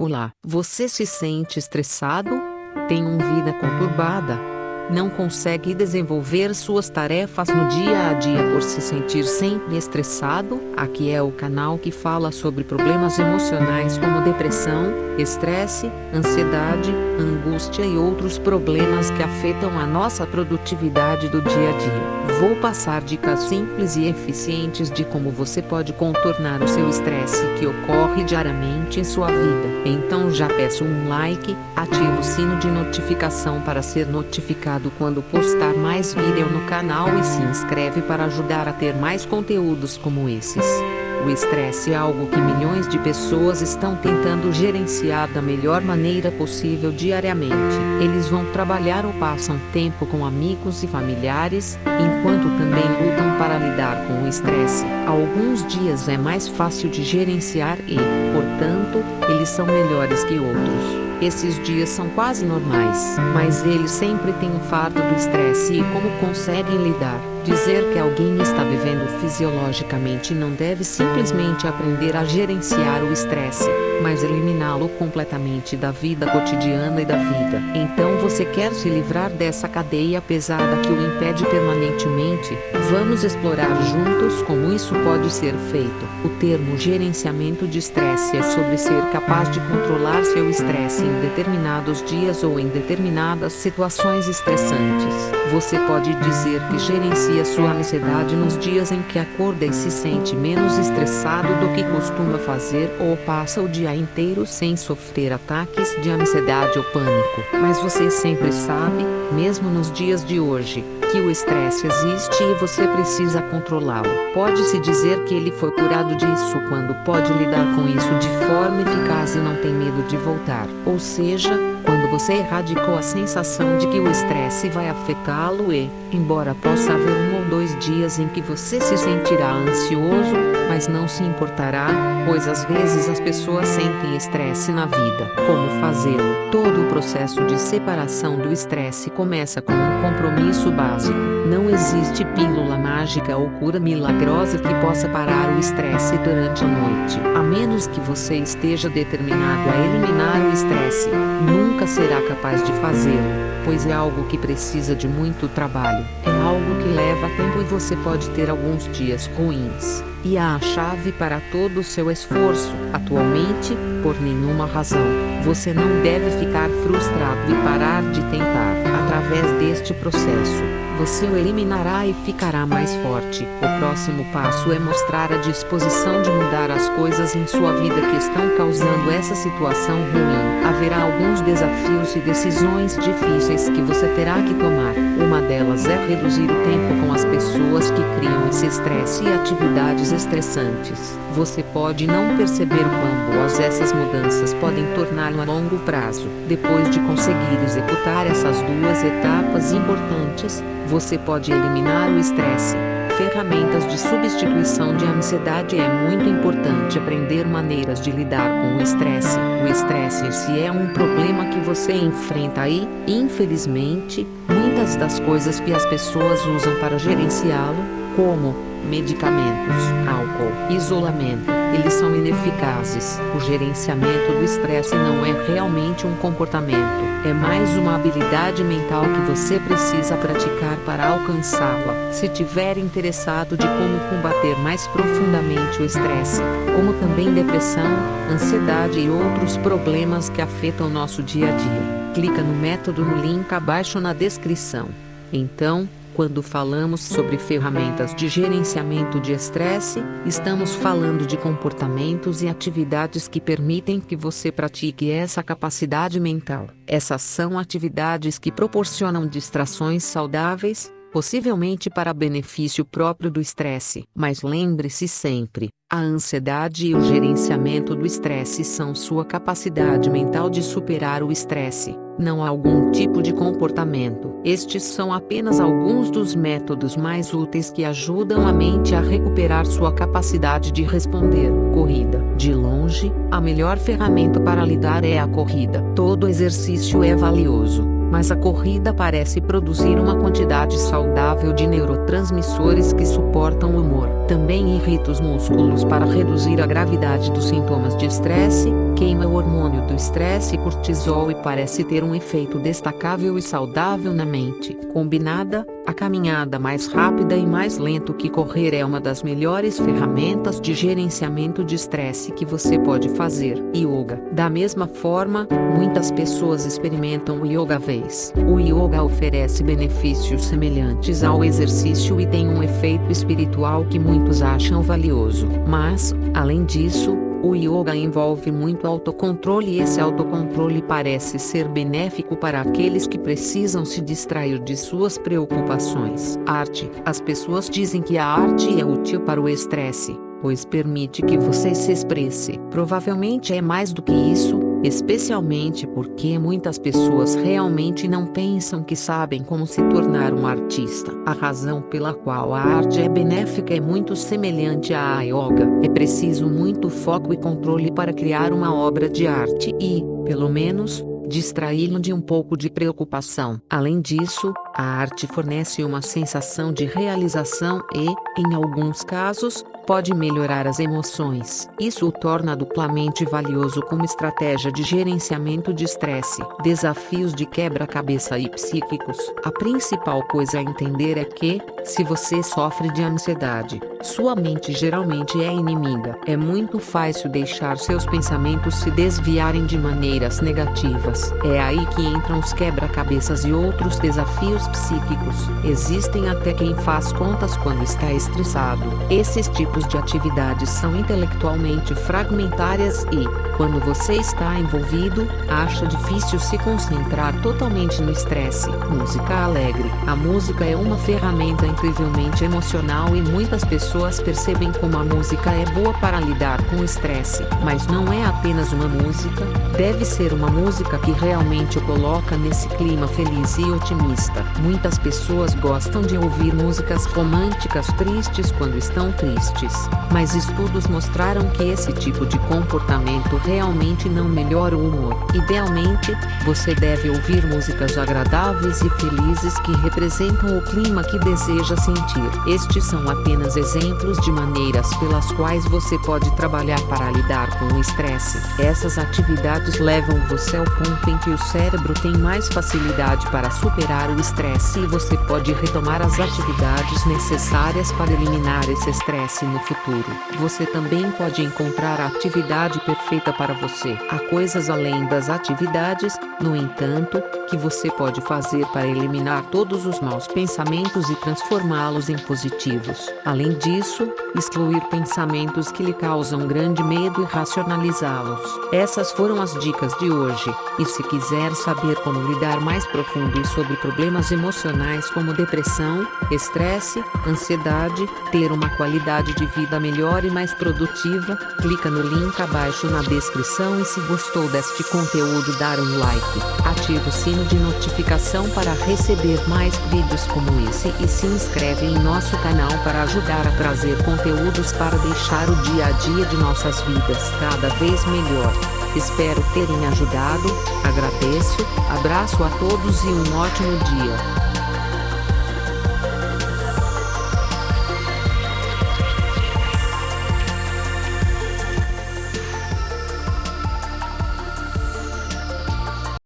Olá, você se sente estressado? Tem uma vida conturbada? Não consegue desenvolver suas tarefas no dia a dia por se sentir sempre estressado? Aqui é o canal que fala sobre problemas emocionais como depressão, estresse, ansiedade, angústia e outros problemas que afetam a nossa produtividade do dia a dia. Vou passar dicas simples e eficientes de como você pode contornar o seu estresse que ocorre diariamente em sua vida. Então já peço um like, ative o sino de notificação para ser notificado quando postar mais vídeo no canal e se inscreve para ajudar a ter mais conteúdos como esses. O estresse é algo que milhões de pessoas estão tentando gerenciar da melhor maneira possível diariamente. Eles vão trabalhar ou passam tempo com amigos e familiares, enquanto também lutam para lidar com o estresse. Alguns dias é mais fácil de gerenciar e, portanto, eles são melhores que outros. Esses dias são quase normais, mas eles sempre têm o fardo do estresse e como conseguem lidar. Dizer que alguém está vivendo fisiologicamente não deve simplesmente aprender a gerenciar o estresse, mas eliminá-lo completamente da vida cotidiana e da vida. Então você quer se livrar dessa cadeia pesada que o impede permanentemente? Vamos explorar juntos como isso pode ser feito. O termo gerenciamento de estresse é sobre ser capaz de controlar seu estresse em determinados dias ou em determinadas situações estressantes. Você pode dizer que gerencia sua ansiedade nos dias em que acorda e se sente menos estressado do que costuma fazer ou passa o dia inteiro sem sofrer ataques de ansiedade ou pânico. Mas você sempre sabe, mesmo nos dias de hoje, que o estresse existe e você precisa controlá-lo. Pode-se dizer que ele foi curado disso quando pode lidar com isso de forma eficaz e não tem medo de voltar. Ou seja, quando você erradicou a sensação de que o estresse vai afetá-lo e, embora possa haver um dois dias em que você se sentirá ansioso, mas não se importará, pois às vezes as pessoas sentem estresse na vida. Como fazê-lo? Todo o processo de separação do estresse começa com um compromisso básico. Não existe pílula mágica ou cura milagrosa que possa parar o estresse durante a noite. A menos que você esteja determinado a eliminar o estresse, nunca será capaz de fazê-lo, pois é algo que precisa de muito trabalho. É algo que leva tempo e você pode ter alguns dias ruins e a chave para todo o seu esforço. Atualmente, por nenhuma razão, você não deve ficar frustrado e parar de tentar. Através deste processo, você o eliminará e ficará mais forte. O próximo passo é mostrar a disposição de mudar as coisas em sua vida que estão causando essa situação ruim. Haverá alguns desafios e decisões difíceis que você terá que tomar. Uma delas é reduzir o tempo com as pessoas que criam esse estresse e atividades estressantes. Você pode não perceber quão boas essas mudanças podem torná-lo a longo prazo. Depois de conseguir executar essas duas etapas importantes, você pode eliminar o estresse. Ferramentas de substituição de ansiedade é muito importante aprender maneiras de lidar com o estresse. O estresse se é um problema que você enfrenta e, infelizmente, muitas das coisas que as pessoas usam para gerenciá-lo, como medicamentos, álcool, isolamento, eles são ineficazes. O gerenciamento do estresse não é realmente um comportamento, é mais uma habilidade mental que você precisa praticar para alcançá-la. Se tiver interessado de como combater mais profundamente o estresse, como também depressão, ansiedade e outros problemas que afetam nosso dia a dia, clica no método no link abaixo na descrição. Então, quando falamos sobre ferramentas de gerenciamento de estresse, estamos falando de comportamentos e atividades que permitem que você pratique essa capacidade mental. Essas são atividades que proporcionam distrações saudáveis, possivelmente para benefício próprio do estresse. Mas lembre-se sempre, a ansiedade e o gerenciamento do estresse são sua capacidade mental de superar o estresse, não algum tipo de comportamento. Estes são apenas alguns dos métodos mais úteis que ajudam a mente a recuperar sua capacidade de responder. Corrida. De longe, a melhor ferramenta para lidar é a corrida. Todo exercício é valioso mas a corrida parece produzir uma quantidade saudável de neurotransmissores que suportam o humor. Também irrita os músculos para reduzir a gravidade dos sintomas de estresse, queima o hormônio do estresse cortisol e parece ter um efeito destacável e saudável na mente. Combinada, a caminhada mais rápida e mais lento que correr é uma das melhores ferramentas de gerenciamento de estresse que você pode fazer. Yoga. Da mesma forma, muitas pessoas experimentam o yoga vez. O yoga oferece benefícios semelhantes ao exercício e tem um efeito espiritual que muitos acham valioso. Mas, além disso, o yoga envolve muito autocontrole e esse autocontrole parece ser benéfico para aqueles que precisam se distrair de suas preocupações. Arte. As pessoas dizem que a arte é útil para o estresse, pois permite que você se expresse. Provavelmente é mais do que isso, especialmente porque muitas pessoas realmente não pensam que sabem como se tornar um artista. A razão pela qual a arte é benéfica é muito semelhante à yoga. É preciso muito foco e controle para criar uma obra de arte e, pelo menos, distraí-lo de um pouco de preocupação. Além disso, a arte fornece uma sensação de realização e, em alguns casos, pode melhorar as emoções. Isso o torna duplamente valioso como estratégia de gerenciamento de estresse. Desafios de quebra-cabeça e psíquicos. A principal coisa a entender é que, se você sofre de ansiedade, sua mente geralmente é inimiga. É muito fácil deixar seus pensamentos se desviarem de maneiras negativas. É aí que entram os quebra-cabeças e outros desafios psíquicos. Existem até quem faz contas quando está estressado. Esses tipos de atividades são intelectualmente fragmentárias e, quando você está envolvido, acha difícil se concentrar totalmente no estresse. Música alegre. A música é uma ferramenta incrivelmente emocional e muitas pessoas percebem como a música é boa para lidar com o estresse. Mas não é apenas uma música, deve ser uma música que realmente o coloca nesse clima feliz e otimista. Muitas pessoas gostam de ouvir músicas românticas tristes quando estão tristes mas estudos mostraram que esse tipo de comportamento realmente não melhora o humor. Idealmente, você deve ouvir músicas agradáveis e felizes que representam o clima que deseja sentir. Estes são apenas exemplos de maneiras pelas quais você pode trabalhar para lidar com o estresse. Essas atividades levam você ao ponto em que o cérebro tem mais facilidade para superar o estresse e você pode retomar as atividades necessárias para eliminar esse estresse no futuro. Você também pode encontrar a atividade perfeita para você. Há coisas além das atividades, no entanto, que você pode fazer para eliminar todos os maus pensamentos e transformá-los em positivos. Além disso, excluir pensamentos que lhe causam grande medo e racionalizá-los. Essas foram as dicas de hoje. E se quiser saber como lidar mais profundo sobre problemas emocionais como depressão, estresse, ansiedade, ter uma qualidade de vida melhor e mais produtiva, clica no link abaixo na descrição e se gostou deste conteúdo dar um like, ative o de notificação para receber mais vídeos como esse e se inscreve em nosso canal para ajudar a trazer conteúdos para deixar o dia a dia de nossas vidas cada vez melhor. Espero terem ajudado, agradeço, abraço a todos e um ótimo dia.